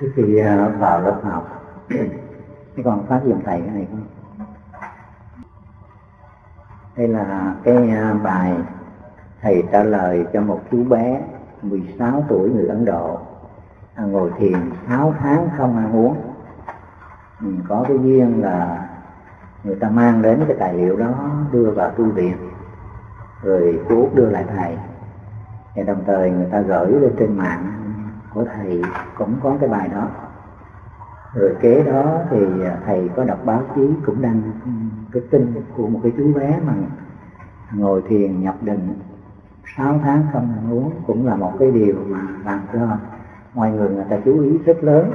trước khi à, vào lớp học cái con phát hiện thầy cái này không? Đây là cái à, bài thầy trả lời cho một chú bé 16 tuổi người Ấn Độ. À, ngồi thiền 6 tháng không ăn uống. Mình có cái duyên là người ta mang đến cái tài liệu đó đưa vào tu viện rồi chú Út đưa lại thầy. Và đồng thời người ta gửi lên trên mạng của thầy cũng có cái bài đó. Rồi kế đó thì à, thầy có đọc báo chí cũng đăng cái tin của một cái chú bé mà ngồi thiền nhập định. 6 tháng không ăn uống cũng là một cái điều mà làm cho mọi người người ta chú ý rất lớn.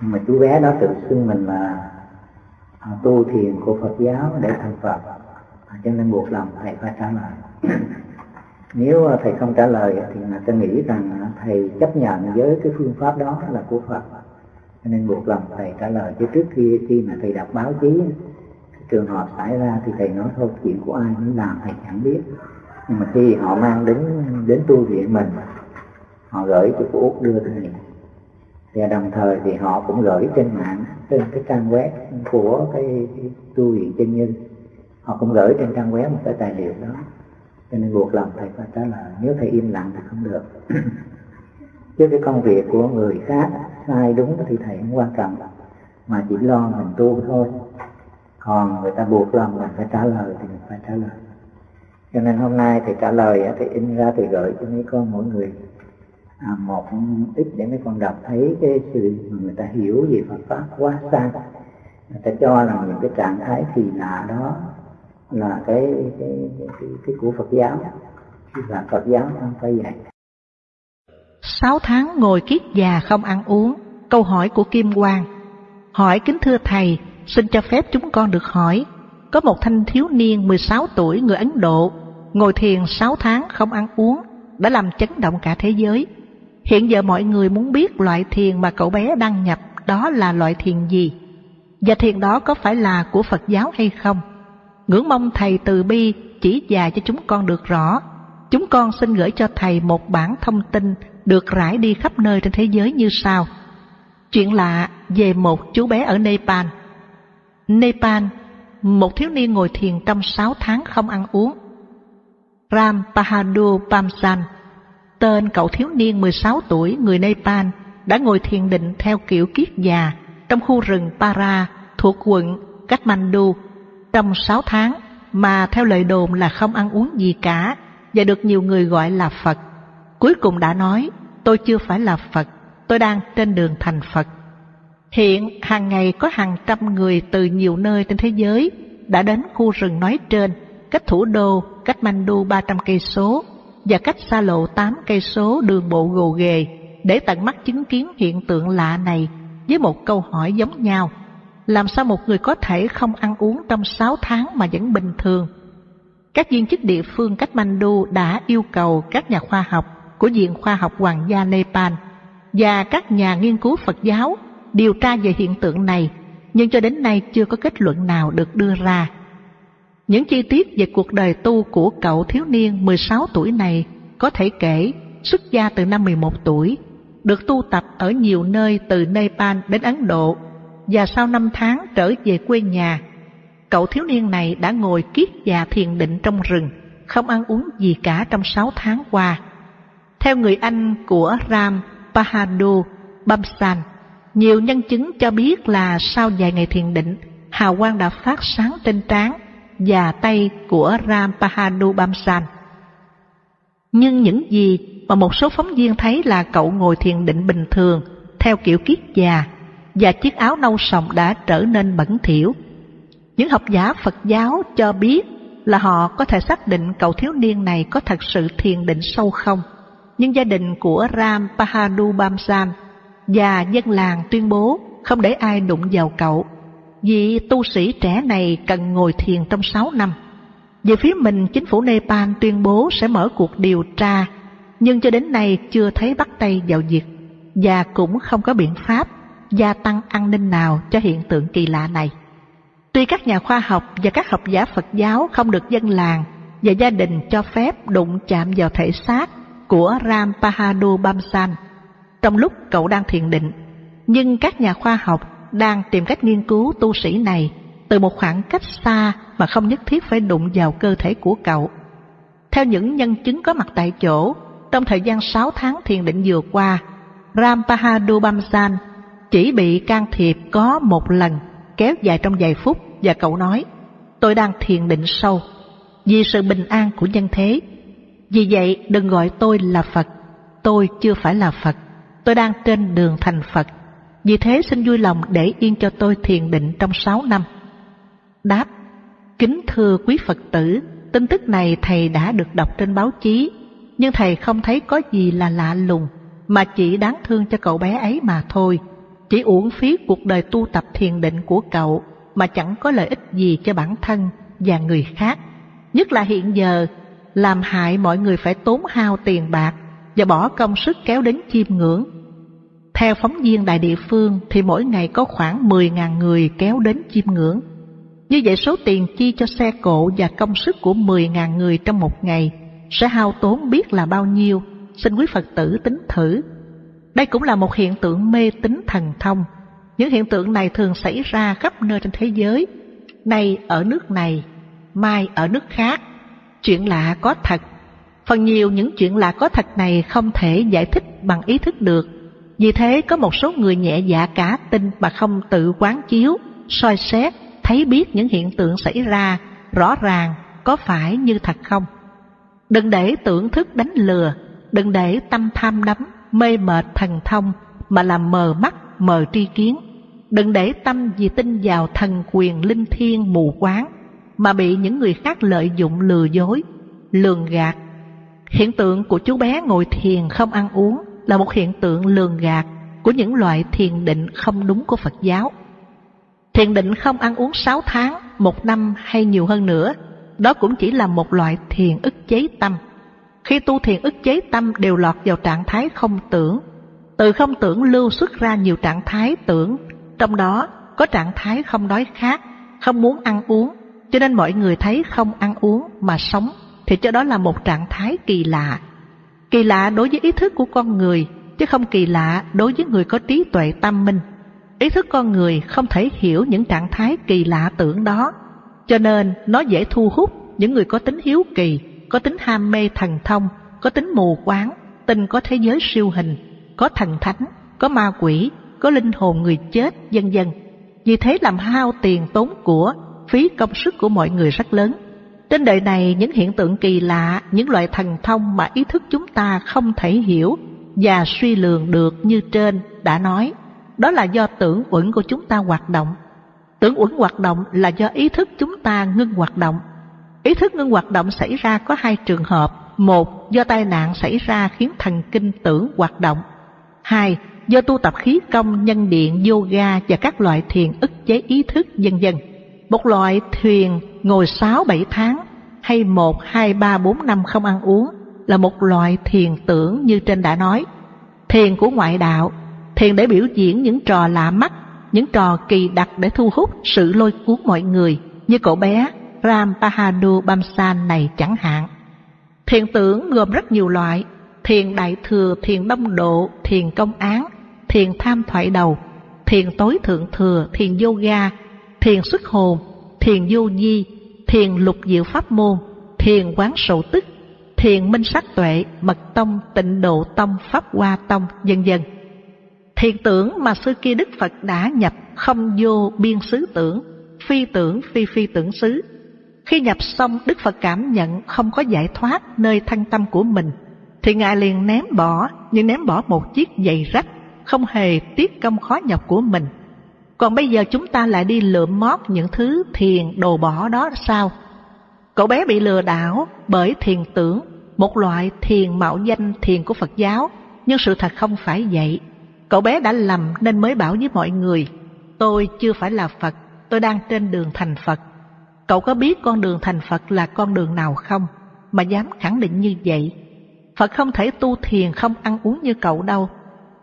Nhưng mà chú bé đó tự xưng mình là à, tu thiền của Phật giáo để thành Phật. Cho nên buộc lòng thầy phải trả lời nếu à, thầy không trả lời thì người ta nghĩ rằng à, thầy chấp nhận với cái phương pháp đó là của Phật. Cho nên buộc lòng thầy trả lời. Chứ trước khi khi mà thầy đọc báo chí trường hợp xảy ra thì thầy nói thôi chuyện của ai muốn làm thầy chẳng biết. Nhưng mà khi họ mang đến đến tu viện mình họ gửi cho cô út đưa thầy. Và đồng thời thì họ cũng gửi trên mạng trên cái trang web của cái, cái tu viện chân nhân. Họ cũng gửi trên trang web một cái tài liệu đó cho nên buộc lòng thầy phải trả lời nếu thầy im lặng thì không được. Chứ cái công việc của người khác sai đúng thì thầy không quan trọng. Mà chỉ lo mình tu thôi. Còn người ta buộc lòng mình phải trả lời thì mình phải trả lời. Cho nên hôm nay thầy trả lời thì in ra thì gửi cho mấy con mỗi người. À, một ít để mấy con đọc thấy cái sự mà người ta hiểu về Phật pháp quá xa. Người ta cho là những cái trạng thái kỳ lạ đó là cái cái cái, cái, cái của Phật giáo là Phật giáo không phải vậy. Sáu tháng ngồi kiết già không ăn uống Câu hỏi của Kim Quang. Hỏi kính thưa Thầy Xin cho phép chúng con được hỏi Có một thanh thiếu niên 16 tuổi người Ấn Độ Ngồi thiền 6 tháng không ăn uống Đã làm chấn động cả thế giới. Hiện giờ mọi người muốn biết loại thiền mà cậu bé đăng nhập Đó là loại thiền gì? Và thiền đó có phải là của Phật giáo hay không? Ngưỡng mong Thầy từ bi chỉ dạy cho chúng con được rõ Chúng con xin gửi cho Thầy một bản thông tin được rải đi khắp nơi trên thế giới như sau. Chuyện lạ về một chú bé ở Nepal. Nepal, một thiếu niên ngồi thiền trong sáu tháng không ăn uống. Ram Pahadur Pamsan, tên cậu thiếu niên 16 tuổi người Nepal, đã ngồi thiền định theo kiểu kiết già trong khu rừng Para thuộc quận Kathmandu trong sáu tháng mà theo lời đồn là không ăn uống gì cả và được nhiều người gọi là Phật. Cuối cùng đã nói, tôi chưa phải là Phật, tôi đang trên đường thành Phật. Hiện hàng ngày có hàng trăm người từ nhiều nơi trên thế giới đã đến khu rừng nói trên, cách thủ đô cách Mandu 300 cây số và cách xa lộ 8 cây số đường bộ gồ ghề để tận mắt chứng kiến hiện tượng lạ này với một câu hỏi giống nhau. Làm sao một người có thể không ăn uống trong 6 tháng mà vẫn bình thường? Các viên chức địa phương cách Mandu đã yêu cầu các nhà khoa học của Viện Khoa học Hoàng gia Nepal và các nhà nghiên cứu Phật giáo điều tra về hiện tượng này, nhưng cho đến nay chưa có kết luận nào được đưa ra. Những chi tiết về cuộc đời tu của cậu thiếu niên 16 tuổi này có thể kể xuất gia từ năm 11 tuổi, được tu tập ở nhiều nơi từ Nepal đến Ấn Độ và sau năm tháng trở về quê nhà. Cậu thiếu niên này đã ngồi kiết già thiền định trong rừng, không ăn uống gì cả trong sáu tháng qua. Theo người Anh của Ram Pahadur Bamsan, nhiều nhân chứng cho biết là sau vài ngày thiền định, hào quang đã phát sáng trên trán và tay của Ram Pahadur Bamsan. Nhưng những gì mà một số phóng viên thấy là cậu ngồi thiền định bình thường, theo kiểu kiết già, và chiếc áo nâu sòng đã trở nên bẩn thỉu. Những học giả Phật giáo cho biết là họ có thể xác định cậu thiếu niên này có thật sự thiền định sâu không nhưng gia đình của Ram Pahadu Bamsan và dân làng tuyên bố không để ai đụng vào cậu vì tu sĩ trẻ này cần ngồi thiền trong 6 năm. Về phía mình, chính phủ Nepal tuyên bố sẽ mở cuộc điều tra, nhưng cho đến nay chưa thấy bắt tay vào việc và cũng không có biện pháp gia tăng an ninh nào cho hiện tượng kỳ lạ này. Tuy các nhà khoa học và các học giả Phật giáo không được dân làng và gia đình cho phép đụng chạm vào thể xác của Ram Pahadu Bamsan trong lúc cậu đang thiền định, Nhưng các nhà khoa học đang tìm cách nghiên cứu tu sĩ này từ một khoảng cách xa mà không nhất thiết phải đụng vào cơ thể của cậu. Theo những nhân chứng có mặt tại chỗ, trong thời gian 6 tháng thiền định vừa qua, Ram Pahadu Bamsan chỉ bị can thiệp có một lần kéo dài trong vài phút và cậu nói tôi đang thiền định sâu vì sự bình an của nhân thế. Vì vậy đừng gọi tôi là Phật, tôi chưa phải là Phật, tôi đang trên đường thành Phật. Vì thế xin vui lòng để yên cho tôi thiền định trong sáu năm. Đáp, kính thưa quý Phật tử, tin tức này thầy đã được đọc trên báo chí, nhưng thầy không thấy có gì là lạ lùng, mà chỉ đáng thương cho cậu bé ấy mà thôi. Chỉ uổng phí cuộc đời tu tập thiền định của cậu mà chẳng có lợi ích gì cho bản thân và người khác. Nhất là hiện giờ, làm hại mọi người phải tốn hao tiền bạc và bỏ công sức kéo đến chiêm ngưỡng. Theo phóng viên đại địa phương thì mỗi ngày có khoảng 10.000 người kéo đến chiêm ngưỡng. Như vậy số tiền chi cho xe cộ và công sức của 10.000 người trong một ngày sẽ hao tốn biết là bao nhiêu, xin quý Phật tử tính thử. Đây cũng là một hiện tượng mê tín thần thông. Những hiện tượng này thường xảy ra khắp nơi trên thế giới, nay ở nước này, mai ở nước khác. Chuyện lạ có thật. Phần nhiều những chuyện lạ có thật này không thể giải thích bằng ý thức được. Vì thế có một số người nhẹ dạ cả tin mà không tự quán chiếu, soi xét, thấy biết những hiện tượng xảy ra rõ ràng có phải như thật không. Đừng để tưởng thức đánh lừa, đừng để tâm tham đắm, mê mệt thần thông mà làm mờ mắt, mờ tri kiến. Đừng để tâm vì tin vào thần quyền linh thiêng mù quáng mà bị những người khác lợi dụng lừa dối, lường gạt. Hiện tượng của chú bé ngồi thiền không ăn uống là một hiện tượng lường gạt của những loại thiền định không đúng của Phật giáo. Thiền định không ăn uống 6 tháng, một năm hay nhiều hơn nữa, đó cũng chỉ là một loại thiền ức chế tâm. Khi tu thiền ức chế tâm đều lọt vào trạng thái không tưởng, từ không tưởng lưu xuất ra nhiều trạng thái tưởng, trong đó có trạng thái không đói khát, không muốn ăn uống, cho nên mọi người thấy không ăn uống mà sống thì cho đó là một trạng thái kỳ lạ. Kỳ lạ đối với ý thức của con người, chứ không kỳ lạ đối với người có trí tuệ tâm minh. Ý thức con người không thể hiểu những trạng thái kỳ lạ tưởng đó, cho nên nó dễ thu hút những người có tính hiếu kỳ, có tính ham mê thần thông, có tính mù quáng, tin có thế giới siêu hình, có thần thánh, có ma quỷ, có linh hồn người chết, vân vân. Vì thế làm hao tiền tốn của, phí công sức của mọi người rất lớn. Trên đời này những hiện tượng kỳ lạ, những loại thần thông mà ý thức chúng ta không thể hiểu và suy lường được như trên đã nói, đó là do tưởng uẩn của chúng ta hoạt động. Tưởng uẩn hoạt động là do ý thức chúng ta ngưng hoạt động. Ý thức ngưng hoạt động xảy ra có hai trường hợp. Một, do tai nạn xảy ra khiến thần kinh tưởng hoạt động. Hai, do tu tập khí công, nhân điện, yoga và các loại thiền ức chế ý thức, vân vân. Một loại thuyền ngồi 6-7 tháng hay 1, 2, 3, 4 năm không ăn uống là một loại thiền tưởng như trên đã nói. Thiền của ngoại đạo, thiền để biểu diễn những trò lạ mắt, những trò kỳ đặc để thu hút sự lôi cuốn mọi người như cậu bé Ram Pahadur Bamsan này chẳng hạn. Thiền tưởng gồm rất nhiều loại, thiền đại thừa, thiền đông độ, thiền công án, thiền tham thoại đầu, thiền tối thượng thừa, thiền yoga, thiền xuất hồn, thiền vô di, thiền lục diệu pháp môn, thiền quán sầu tức, thiền minh sắc tuệ, mật tông, tịnh độ tông, pháp hoa tông, vân vân. Thiền tưởng mà xưa kia Đức Phật đã nhập không vô biên xứ tưởng, phi tưởng phi phi tưởng xứ. Khi nhập xong Đức Phật cảm nhận không có giải thoát nơi thân tâm của mình, thì Ngài liền ném bỏ, như ném bỏ một chiếc giày rách, không hề tiếc công khó nhọc của mình còn bây giờ chúng ta lại đi lượm mót những thứ thiền đồ bỏ đó sao? Cậu bé bị lừa đảo bởi thiền tưởng, một loại thiền mạo danh thiền của Phật giáo, nhưng sự thật không phải vậy. Cậu bé đã lầm nên mới bảo với mọi người, tôi chưa phải là Phật, tôi đang trên đường thành Phật. Cậu có biết con đường thành Phật là con đường nào không, mà dám khẳng định như vậy? Phật không thể tu thiền không ăn uống như cậu đâu.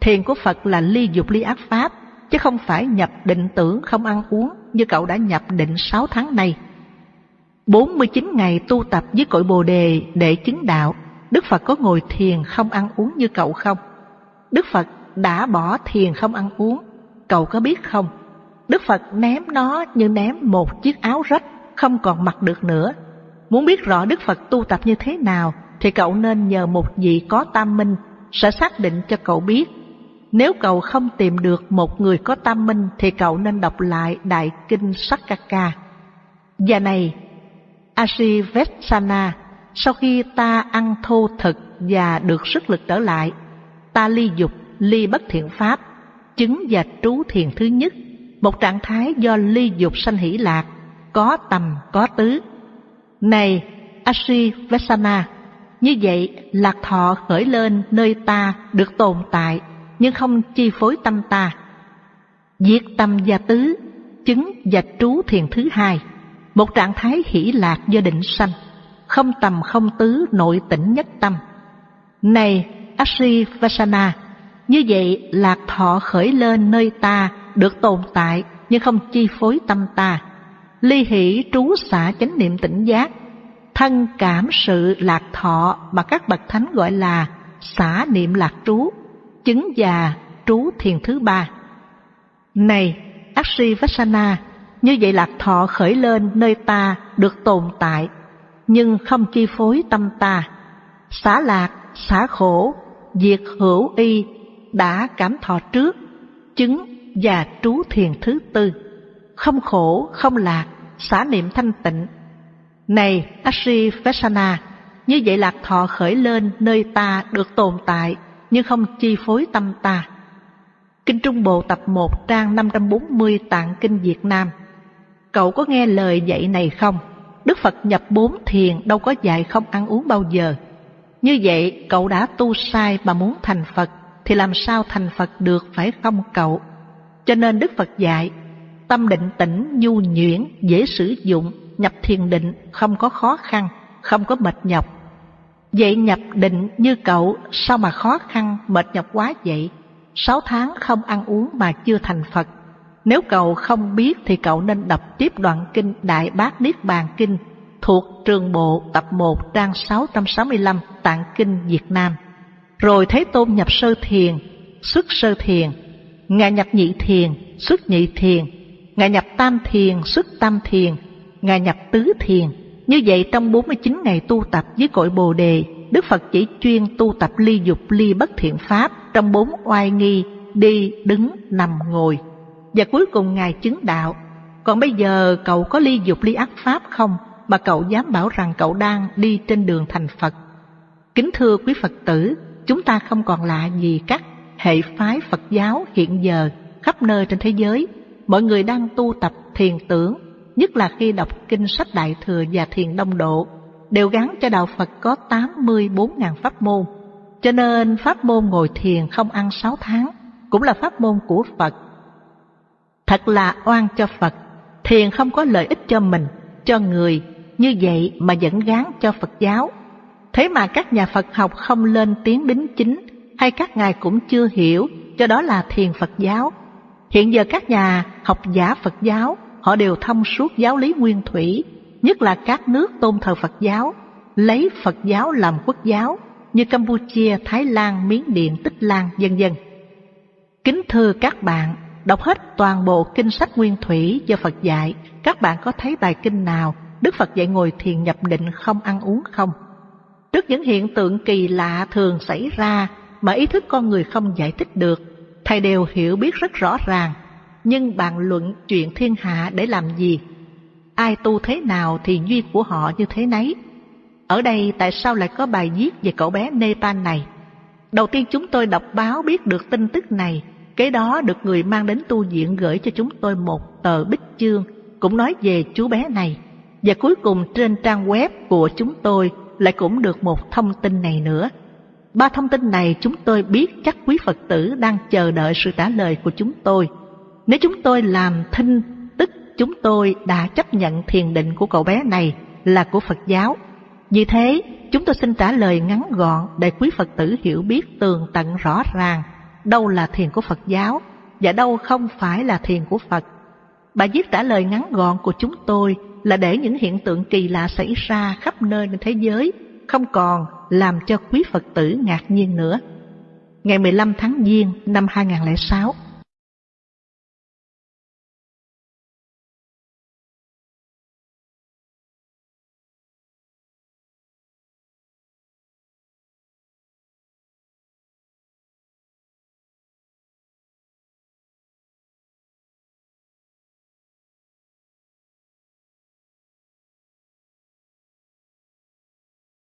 Thiền của Phật là ly dục ly ác pháp, chứ không phải nhập định tưởng không ăn uống như cậu đã nhập định 6 tháng nay. 49 ngày tu tập với cội Bồ đề để chứng đạo, Đức Phật có ngồi thiền không ăn uống như cậu không? Đức Phật đã bỏ thiền không ăn uống cậu có biết không? Đức Phật ném nó như ném một chiếc áo rách, không còn mặc được nữa. Muốn biết rõ Đức Phật tu tập như thế nào, thì cậu nên nhờ một vị có tam minh sẽ xác định cho cậu biết. Nếu cậu không tìm được một người có tam minh thì cậu nên đọc lại Đại Kinh Sakaka. Và này, Asivetsana, sau khi ta ăn thô thực và được sức lực trở lại, ta ly dục, ly bất thiện pháp, chứng và trú thiền thứ nhất, một trạng thái do ly dục sanh hỷ lạc, có tầm, có tứ. Này, Asivetsana, như vậy lạc thọ khởi lên nơi ta được tồn tại nhưng không chi phối tâm ta. Diệt tâm gia tứ, chứng và trú thiền thứ hai, một trạng thái hỷ lạc do định sanh, không tầm không tứ nội tỉnh nhất tâm. Này Ashi Vasana, như vậy lạc thọ khởi lên nơi ta được tồn tại nhưng không chi phối tâm ta. Ly hỷ trú xả chánh niệm tỉnh giác, thân cảm sự lạc thọ mà các bậc thánh gọi là xả niệm lạc trú chứng già trú thiền thứ ba. Này, Aksi Vassana, như vậy lạc thọ khởi lên nơi ta được tồn tại, nhưng không chi phối tâm ta. Xả lạc, xả khổ, diệt hữu y đã cảm thọ trước, chứng và trú thiền thứ tư. Không khổ, không lạc, xả niệm thanh tịnh. Này Asivasana, như vậy lạc thọ khởi lên nơi ta được tồn tại, nhưng không chi phối tâm ta. Kinh Trung Bộ tập 1 trang 540 tạng kinh Việt Nam. Cậu có nghe lời dạy này không? Đức Phật nhập bốn thiền đâu có dạy không ăn uống bao giờ. Như vậy cậu đã tu sai mà muốn thành Phật thì làm sao thành Phật được phải không cậu? Cho nên Đức Phật dạy tâm định tĩnh nhu nhuyễn dễ sử dụng nhập thiền định không có khó khăn không có mệt nhọc Vậy nhập định như cậu sao mà khó khăn mệt nhọc quá vậy? Sáu tháng không ăn uống mà chưa thành Phật. Nếu cậu không biết thì cậu nên đọc tiếp đoạn kinh Đại Bát Niết Bàn Kinh thuộc trường bộ tập 1 trang 665 tạng kinh Việt Nam. Rồi Thế Tôn nhập sơ thiền, xuất sơ thiền, Ngài nhập nhị thiền, xuất nhị thiền, Ngài nhập tam thiền, xuất tam thiền, Ngài nhập tứ thiền, như vậy trong 49 ngày tu tập với cội Bồ Đề, Đức Phật chỉ chuyên tu tập ly dục ly bất thiện pháp trong bốn oai nghi, đi, đứng, nằm, ngồi. Và cuối cùng Ngài chứng đạo. Còn bây giờ cậu có ly dục ly ác pháp không mà cậu dám bảo rằng cậu đang đi trên đường thành Phật? Kính thưa quý Phật tử, chúng ta không còn lạ gì các hệ phái Phật giáo hiện giờ khắp nơi trên thế giới. Mọi người đang tu tập thiền tưởng nhất là khi đọc kinh sách Đại Thừa và Thiền Đông Độ, đều gắn cho Đạo Phật có 84.000 pháp môn. Cho nên pháp môn ngồi thiền không ăn 6 tháng cũng là pháp môn của Phật. Thật là oan cho Phật, thiền không có lợi ích cho mình, cho người, như vậy mà vẫn gán cho Phật giáo. Thế mà các nhà Phật học không lên tiếng đính chính, hay các ngài cũng chưa hiểu, cho đó là thiền Phật giáo. Hiện giờ các nhà học giả Phật giáo họ đều thông suốt giáo lý nguyên thủy, nhất là các nước tôn thờ Phật giáo, lấy Phật giáo làm quốc giáo như Campuchia, Thái Lan, Miến Điện, Tích Lan, vân vân. Kính thưa các bạn, đọc hết toàn bộ kinh sách nguyên thủy do Phật dạy, các bạn có thấy bài kinh nào Đức Phật dạy ngồi thiền nhập định không ăn uống không? Trước những hiện tượng kỳ lạ thường xảy ra mà ý thức con người không giải thích được, Thầy đều hiểu biết rất rõ ràng nhưng bàn luận chuyện thiên hạ để làm gì? Ai tu thế nào thì duyên của họ như thế nấy. Ở đây tại sao lại có bài viết về cậu bé Nepal này? Đầu tiên chúng tôi đọc báo biết được tin tức này, kế đó được người mang đến tu viện gửi cho chúng tôi một tờ bích chương cũng nói về chú bé này. Và cuối cùng trên trang web của chúng tôi lại cũng được một thông tin này nữa. Ba thông tin này chúng tôi biết chắc quý Phật tử đang chờ đợi sự trả lời của chúng tôi. Nếu chúng tôi làm thinh, tức chúng tôi đã chấp nhận thiền định của cậu bé này là của Phật giáo. Vì thế, chúng tôi xin trả lời ngắn gọn để quý Phật tử hiểu biết tường tận rõ ràng đâu là thiền của Phật giáo và đâu không phải là thiền của Phật. Bài viết trả lời ngắn gọn của chúng tôi là để những hiện tượng kỳ lạ xảy ra khắp nơi trên thế giới không còn làm cho quý Phật tử ngạc nhiên nữa. Ngày 15 tháng Giêng năm 2006,